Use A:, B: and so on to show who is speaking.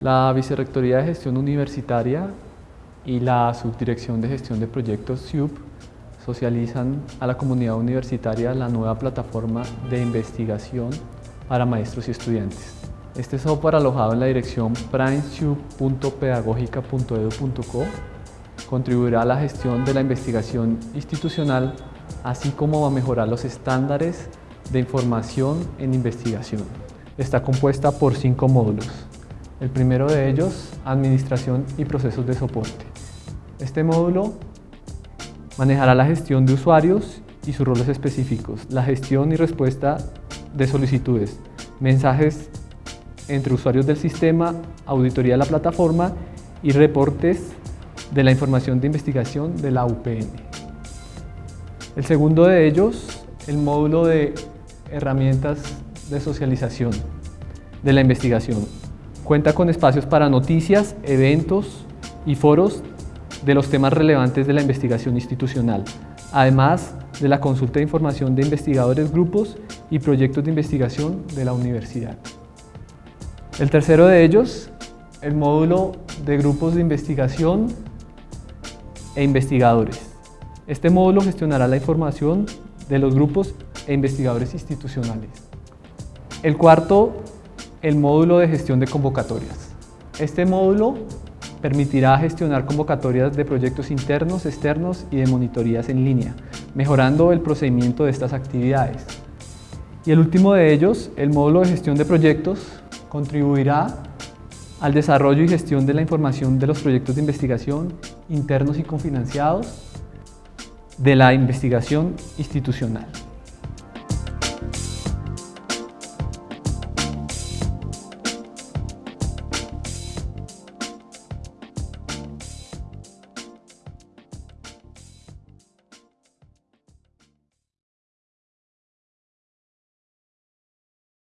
A: La Vicerrectoría de Gestión Universitaria y la Subdirección de Gestión de Proyectos SIUP socializan a la comunidad universitaria la nueva plataforma de investigación para maestros y estudiantes. Este software alojado en la dirección primesiup.pedagogica.edu.co contribuirá a la gestión de la investigación institucional así como a mejorar los estándares de información en investigación. Está compuesta por cinco módulos. El primero de ellos, Administración y Procesos de Soporte. Este módulo manejará la gestión de usuarios y sus roles específicos, la gestión y respuesta de solicitudes, mensajes entre usuarios del sistema, auditoría de la plataforma y reportes de la información de investigación de la UPN. El segundo de ellos, el módulo de herramientas de socialización de la investigación. Cuenta con espacios para noticias, eventos y foros de los temas relevantes de la investigación institucional, además de la consulta de información de investigadores, grupos y proyectos de investigación de la universidad. El tercero de ellos, el módulo de grupos de investigación e investigadores. Este módulo gestionará la información de los grupos e investigadores institucionales. El cuarto el módulo de gestión de convocatorias. Este módulo permitirá gestionar convocatorias de proyectos internos, externos y de monitorías en línea, mejorando el procedimiento de estas actividades. Y el último de ellos, el módulo de gestión de proyectos, contribuirá al desarrollo y gestión de la información de los proyectos de investigación internos y confinanciados de la investigación institucional.